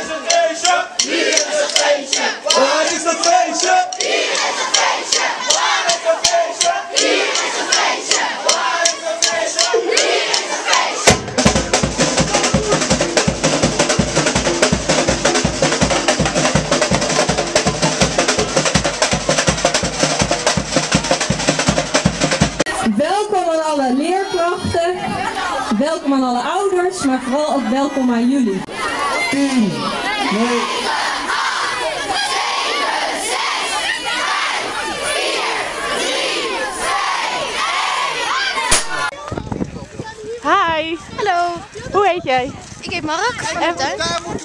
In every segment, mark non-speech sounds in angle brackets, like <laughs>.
is het feestje? Hier is het feestje? Waar is het feestje? Hier is het feestje? Waar is het feestje? Hier is het feestje? Waar is het feestje? Hier is het feestje? Welkom aan alle leerkrachten, welkom aan alle ouders, maar vooral ook welkom aan jullie. 10, 9, Hi, Hallo, hoe heet jij? ik heet Mark En- de.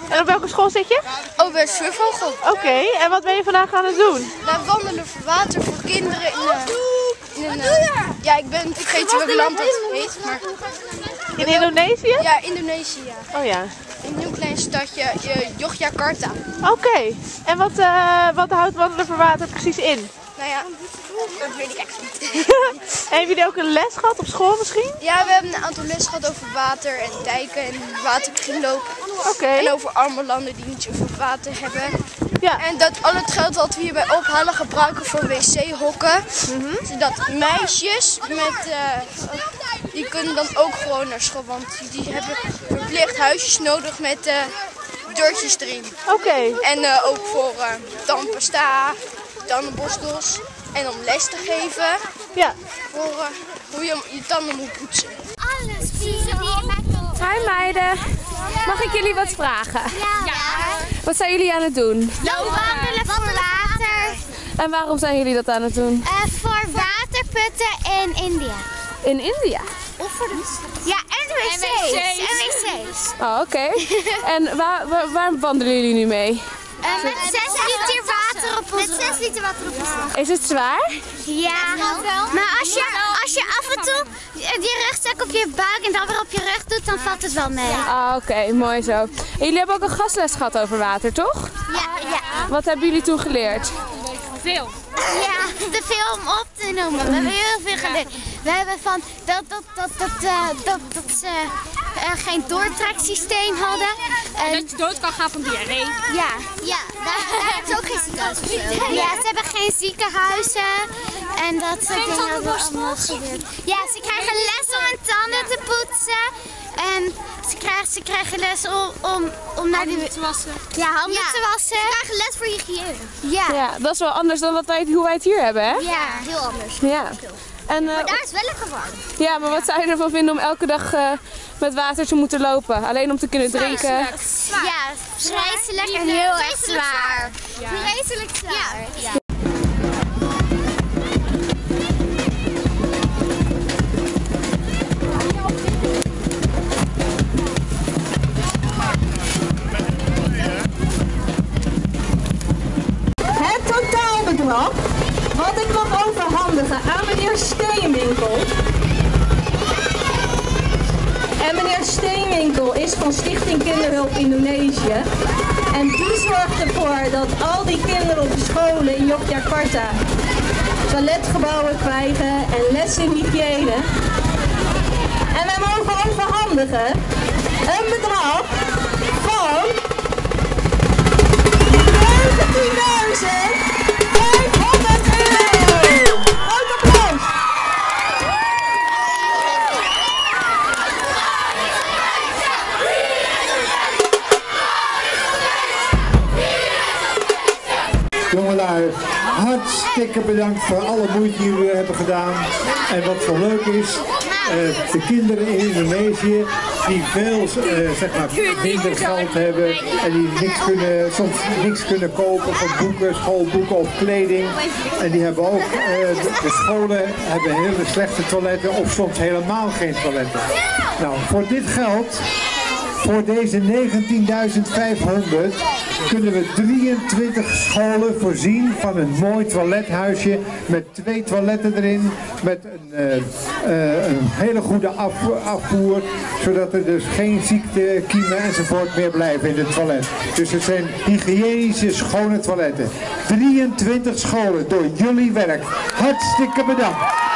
En op welke school zit je? Oh, bij Zwivvogel. Oké, en wat ben je vandaag aan het doen? Wij wandelen voor water voor kinderen in, eh, in een... eh, ja, ik ben vergeten welk land het heet, maar... In Indonesië? Ja, Indonesië. ja. Oh ja. Een heel klein stadje, Yogyakarta. Oké, en wat, eh, wat houdt wandelen voor water precies in? Nou ja, dat weet ik echt niet. en <laughs> hebben jullie ook een les gehad op school misschien? Ja, we hebben een aantal lessen gehad over water en dijken en waterkringloop. Oké. En over arme landen die niet zoveel water hebben. Ja. En dat al het geld dat we hierbij ophalen gebruiken voor wc-hokken. Mhm. Zodat meisjes met, eh, die kunnen dan ook gewoon naar school. Want die hebben verplicht huisjes nodig met eh deurtjes erin. Oké. En eh, ook voor eh tandpasta, tandenborstels. En om les te geven Ja. voor hoe je je tanden moet poetsen. Alles Hi meiden, mag ik jullie wat vragen? Ja. Wat zijn jullie aan het doen? wandelen voor water. En waarom zijn jullie dat aan het doen? Eh, voor waterputten in India. In India. Of voor de... Ja, en wc's. En wc's. Oh, oké. <laughs> en waar, waar, waar wandelen jullie nu mee? Eh, met 6 liter water op ons Met 6 liter water op ons Is het zwaar? Ja, maar als je, als je af en toe je rugzak op je buik en dan weer op je rug doet, dan valt het wel mee. Ah, oké, mooi zo. En jullie hebben ook een gastles gehad over water, toch? Ja, ja. Wat hebben jullie toen geleerd? Ja, te veel om op te noemen. We hebben heel veel geleerd. We hebben van dat, dat, dat, dat, eh, dat, dat ze eh, geen doortreksysteem hadden. En Dat je dood kan gaan van diarree. ja, ja daar, ze ook geen ziekenhuizen. Ja, ze hebben geen ziekenhuizen. En dat soort dingen hebben we allemaal geleerd. Ja, ze krijgen les om hun tanden te poetsen. En ze krijgen, ze krijgen les om, om, om naar de... te wassen. Ja, handen te wassen. Ze krijgen les voor hygiëne. Ja, ja. Ja, dat is wel anders dan wat wij, hoe wij het hier hebben, hè? heel anders. Ja. En, eh, Maar daar is wel lekker warm. ja, maar wat zou je ervan vinden om elke dag eh, met water te moeten lopen? Alleen om te kunnen drinken? Ja, vreselijk en heel erg zwaar. Vreselijk zwaar. Ja. Wat ik mag overhandigen aan meneer Steenwinkel. En meneer Steenwinkel is van Stichting Kinderhulp Indonesië. En die zorgt ervoor dat al die kinderen op de scholen in Yogyakarta toiletgebouwen krijgen en les in hygiëne. En wij mogen overhandigen een bedrag van 19.500 hartstikke bedankt voor alle moeite die jullie hebben gedaan. En wat zo leuk is, eh, de kinderen in Indonesië die veel eh, zeg maar, minder geld hebben en die niks kunnen, soms niks kunnen kopen van boeken, schoolboeken of kleding. En die hebben ook, eh, de scholen hebben hele slechte toiletten of soms helemaal geen toiletten. Nou, voor dit geld voor deze 19.500 kunnen we 23 scholen voorzien van een mooi toilethuisje met twee toiletten erin, met een, eh, eh, een hele goede af- afvoer, zodat er dus geen ziekte, kiemen enzovoort meer blijven in het toilet. Dus het zijn hygiënische, schone toiletten. 23 scholen door jullie werk. Hartstikke bedankt.